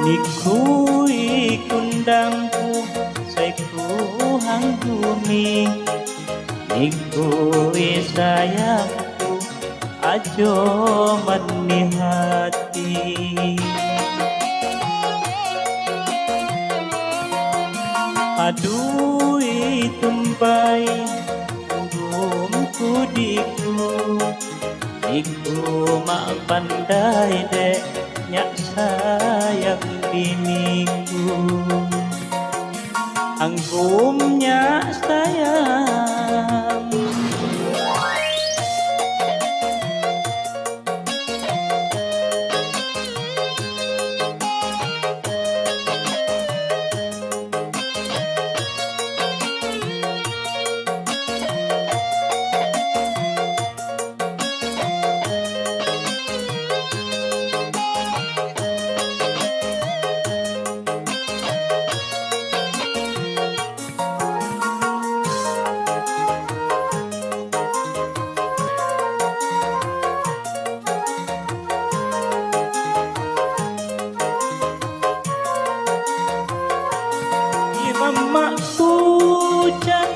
Nikui kundangku Saiku hang bumi Nikui sayangku Ajo mani hati. Adui tumpai Tunggu diku Iku mak pandai dek Nyak sayang biniku Anggumnya sayang Mamaku chan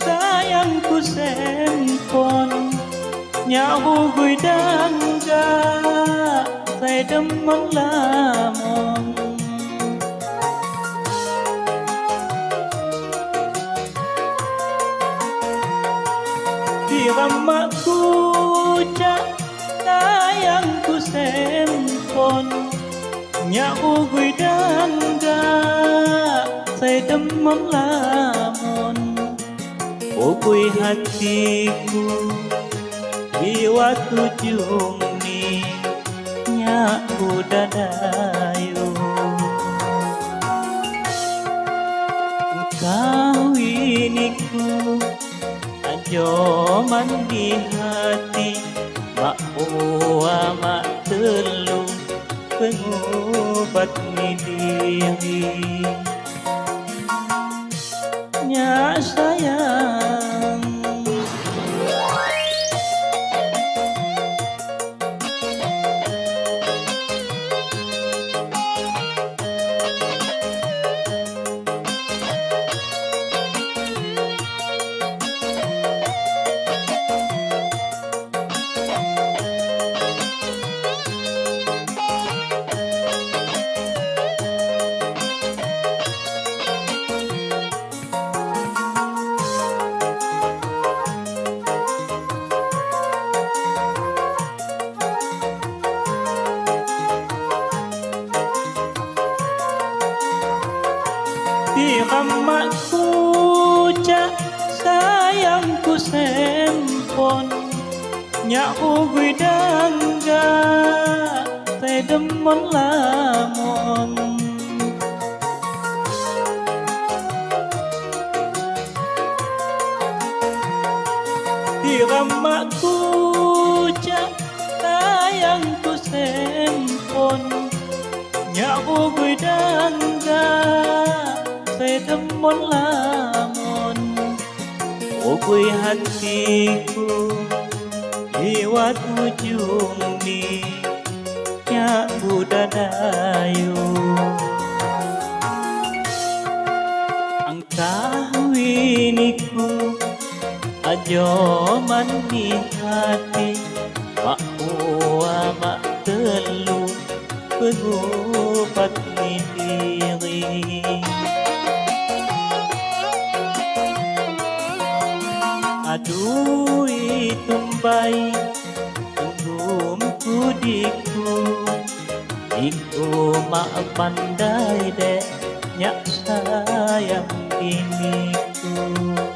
sayangku sempon. Nyawu gui dangga Saya demang lamong Di ramaku cak sayangku sempon. Nyawu gui dangga Saya demam lamun Ukui hatiku Jiwa tujung ni Nyaku dadayu Kawiniku Ajo mandi hati Mak uwa mak telu Pengubat ni diri Nya sayang sempon Nyak ugui chắc ta demon lamon xem ramatku cak sayangku sempon Nyak ugui dangga Saya demon lamon Ugui hatiku Jiwa ujung ni Nyak budadayu Angkah winiku Ajo mandi hati Mak uwa mak telu Pengubat ni diri Dui tumbai Tunggu kudiku Iku mak pandai dek Nyak sayang diniku